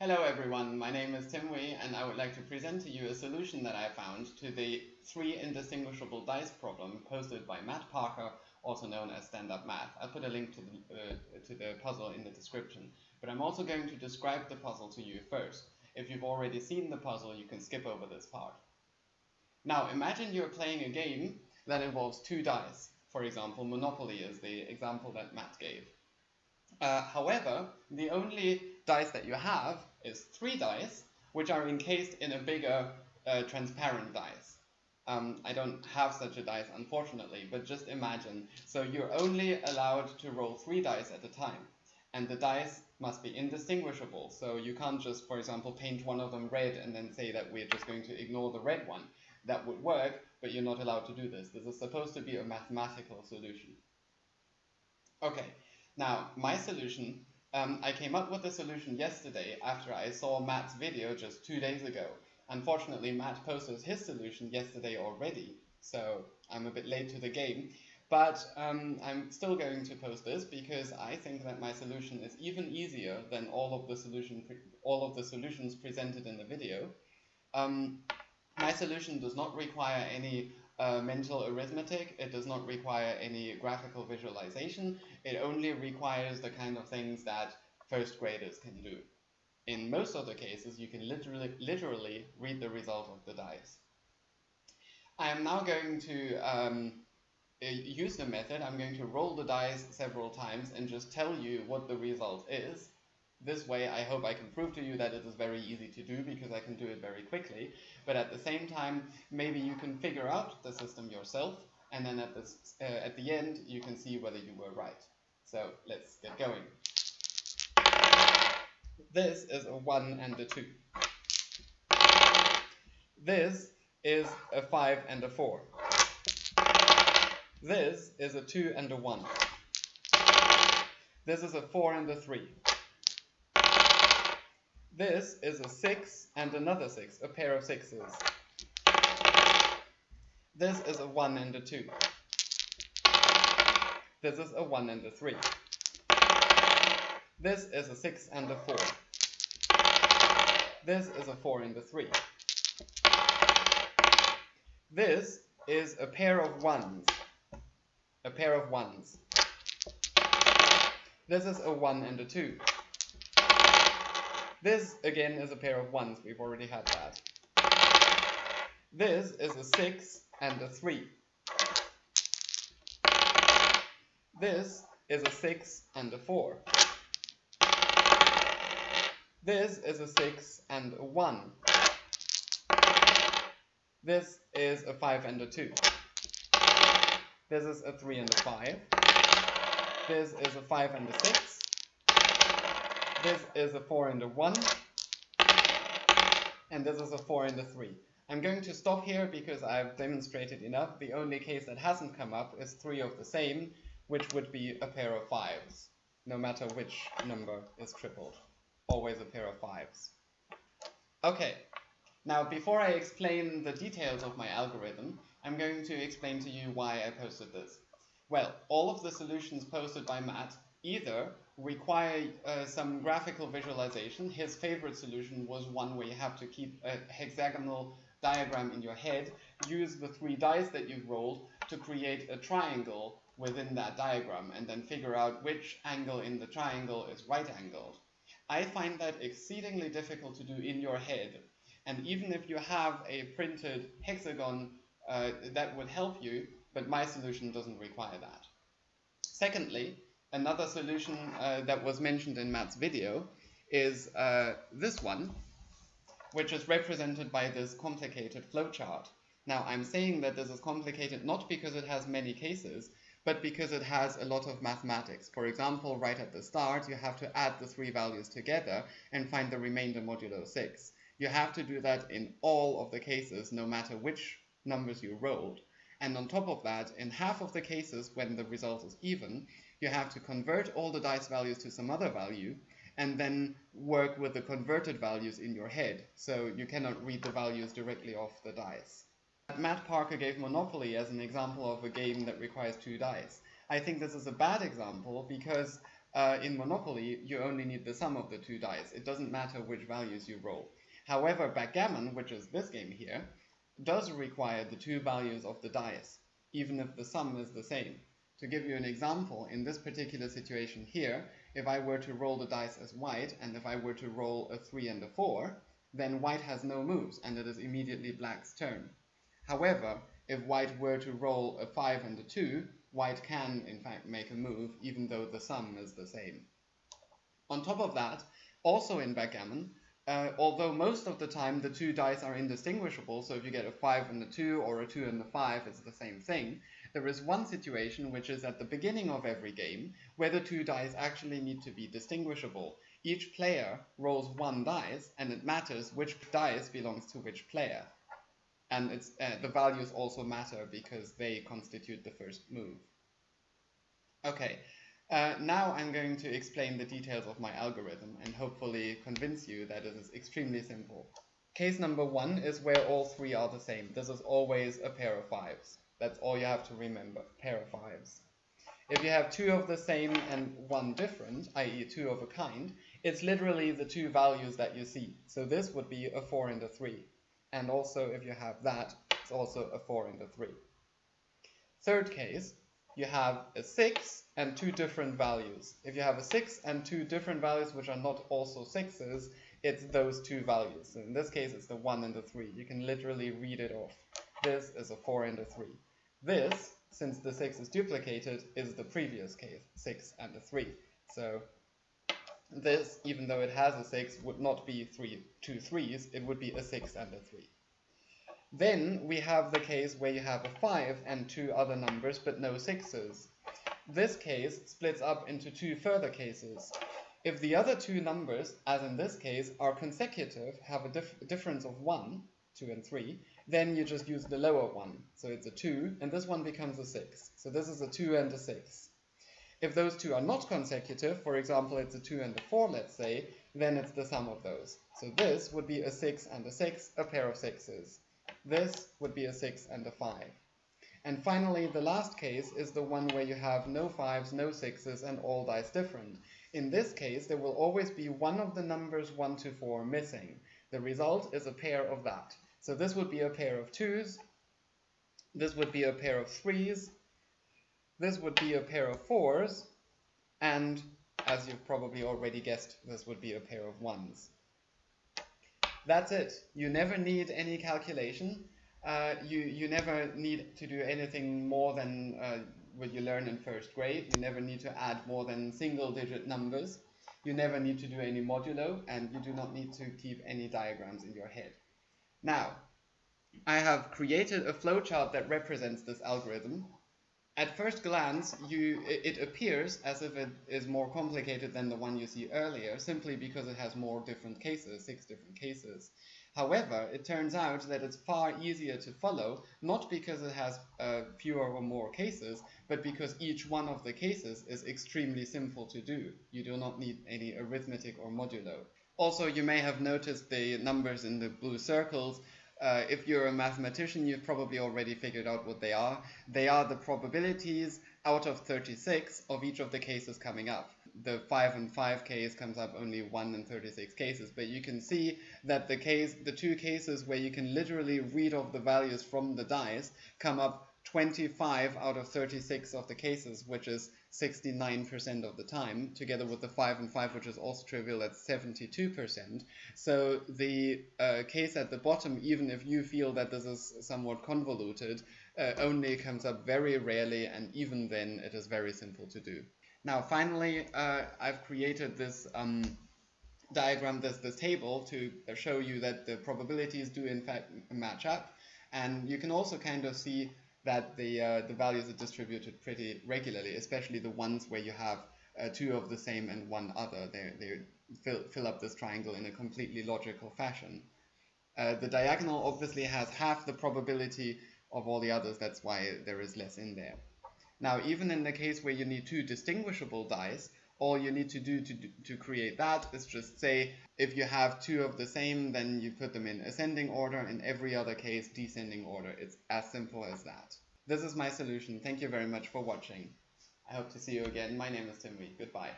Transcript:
Hello everyone, my name is Timwi and I would like to present to you a solution that I found to the three indistinguishable dice problem posted by Matt Parker, also known as Stand Up Math. I'll put a link to the, uh, to the puzzle in the description, but I'm also going to describe the puzzle to you first. If you've already seen the puzzle, you can skip over this part. Now imagine you're playing a game that involves two dice. For example, Monopoly is the example that Matt gave. Uh, however, the only dice that you have is three dice, which are encased in a bigger uh, transparent dice. Um, I don't have such a dice, unfortunately, but just imagine. So you're only allowed to roll three dice at a time, and the dice must be indistinguishable. So you can't just, for example, paint one of them red and then say that we're just going to ignore the red one. That would work, but you're not allowed to do this. This is supposed to be a mathematical solution. Okay, now my solution um, I came up with a solution yesterday after I saw Matt's video just two days ago. Unfortunately, Matt posted his solution yesterday already, so I'm a bit late to the game. But um, I'm still going to post this because I think that my solution is even easier than all of the solution all of the solutions presented in the video. Um, my solution does not require any uh, mental arithmetic. It does not require any graphical visualization. It only requires the kind of things that first graders can do. In most other cases, you can literally, literally read the result of the dice. I am now going to um, use the method. I'm going to roll the dice several times and just tell you what the result is. This way, I hope I can prove to you that it is very easy to do because I can do it very quickly. But at the same time, maybe you can figure out the system yourself, and then at, this, uh, at the end, you can see whether you were right. So let's get going. This is a 1 and a 2. This is a 5 and a 4. This is a 2 and a 1. This is a 4 and a 3. This is a 6 and another 6, a pair of 6s. This is a 1 and a 2. This is a 1 and a 3. This is a 6 and a 4. This is a 4 and a 3. This is a pair of 1s. A pair of 1s. This is a 1 and a 2. This, again, is a pair of 1s. We've already had that. This is a 6 and a 3. This is a 6 and a 4. This is a 6 and a 1. This is a 5 and a 2. This is a 3 and a 5. This is a 5 and a 6. This is a 4 and a 1. And this is a 4 and a 3. I'm going to stop here because I've demonstrated enough. The only case that hasn't come up is 3 of the same, which would be a pair of 5s, no matter which number is tripled. Always a pair of 5s. Okay, now before I explain the details of my algorithm, I'm going to explain to you why I posted this. Well, all of the solutions posted by Matt either require uh, some graphical visualization. His favorite solution was one where you have to keep a hexagonal diagram in your head, use the three dice that you've rolled to create a triangle within that diagram, and then figure out which angle in the triangle is right angled. I find that exceedingly difficult to do in your head, and even if you have a printed hexagon, uh, that would help you, but my solution doesn't require that. Secondly, another solution uh, that was mentioned in Matt's video is uh, this one, which is represented by this complicated flowchart. Now, I'm saying that this is complicated not because it has many cases, but because it has a lot of mathematics. For example, right at the start, you have to add the three values together and find the remainder modulo 6. You have to do that in all of the cases, no matter which numbers you rolled. And on top of that, in half of the cases when the result is even, you have to convert all the dice values to some other value and then work with the converted values in your head. So you cannot read the values directly off the dice. Matt Parker gave Monopoly as an example of a game that requires two dice. I think this is a bad example because uh, in Monopoly, you only need the sum of the two dice. It doesn't matter which values you roll. However, backgammon, which is this game here, does require the two values of the dice, even if the sum is the same. To give you an example, in this particular situation here, if I were to roll the dice as white, and if I were to roll a 3 and a 4, then white has no moves, and it is immediately black's turn. However, if white were to roll a 5 and a 2, white can, in fact, make a move, even though the sum is the same. On top of that, also in backgammon, uh, although most of the time the two dice are indistinguishable, so if you get a 5 and a 2 or a 2 and a 5, it's the same thing, there is one situation which is at the beginning of every game where the two dice actually need to be distinguishable. Each player rolls one dice and it matters which dice belongs to which player. And it's, uh, the values also matter because they constitute the first move. Okay, uh, now I'm going to explain the details of my algorithm and hopefully convince you that it is extremely simple. Case number one is where all three are the same. This is always a pair of fives. That's all you have to remember, pair of fives. If you have two of the same and one different, i.e. two of a kind, it's literally the two values that you see. So this would be a 4 and a 3. And also if you have that, it's also a 4 and a 3. Third case, you have a 6 and two different values. If you have a 6 and two different values which are not also 6s, it's those two values. So in this case, it's the 1 and the 3. You can literally read it off. This is a 4 and a 3. This, since the 6 is duplicated, is the previous case, 6 and a 3. So this, even though it has a 6, would not be three, two 3s, it would be a 6 and a 3. Then we have the case where you have a 5 and two other numbers, but no 6s. This case splits up into two further cases. If the other two numbers, as in this case, are consecutive, have a dif difference of 1, 2 and 3, then you just use the lower one. So it's a 2, and this one becomes a 6. So this is a 2 and a 6. If those two are not consecutive, for example, it's a 2 and a 4, let's say, then it's the sum of those. So this would be a 6 and a 6, a pair of 6s. This would be a 6 and a 5. And finally, the last case is the one where you have no 5s, no 6s, and all dice different. In this case, there will always be one of the numbers 1 to 4 missing. The result is a pair of that. So this would be a pair of twos, this would be a pair of threes, this would be a pair of fours, and as you've probably already guessed, this would be a pair of ones. That's it. You never need any calculation. Uh, you, you never need to do anything more than uh, what you learn in first grade. You never need to add more than single digit numbers. You never need to do any modulo, and you do not need to keep any diagrams in your head. Now, I have created a flowchart that represents this algorithm. At first glance, you, it appears as if it is more complicated than the one you see earlier, simply because it has more different cases, six different cases. However, it turns out that it's far easier to follow, not because it has uh, fewer or more cases, but because each one of the cases is extremely simple to do. You do not need any arithmetic or modulo. Also, you may have noticed the numbers in the blue circles. Uh, if you're a mathematician, you've probably already figured out what they are. They are the probabilities out of 36 of each of the cases coming up. The 5 and 5 case comes up only 1 in 36 cases, but you can see that the case, the two cases where you can literally read off the values from the dice come up 25 out of 36 of the cases, which is 69% of the time, together with the 5 and 5, which is also trivial at 72%. So the uh, case at the bottom, even if you feel that this is somewhat convoluted, uh, only comes up very rarely, and even then it is very simple to do. Now, finally, uh, I've created this um, diagram, this, this table, to show you that the probabilities do in fact match up. And you can also kind of see that the, uh, the values are distributed pretty regularly, especially the ones where you have uh, two of the same and one other. They, they fill, fill up this triangle in a completely logical fashion. Uh, the diagonal obviously has half the probability of all the others, that's why there is less in there. Now, even in the case where you need two distinguishable dice, all you need to do to, to create that is just say if you have two of the same then you put them in ascending order. In every other case descending order. It's as simple as that. This is my solution. Thank you very much for watching. I hope to see you again. My name is Timwi. goodbye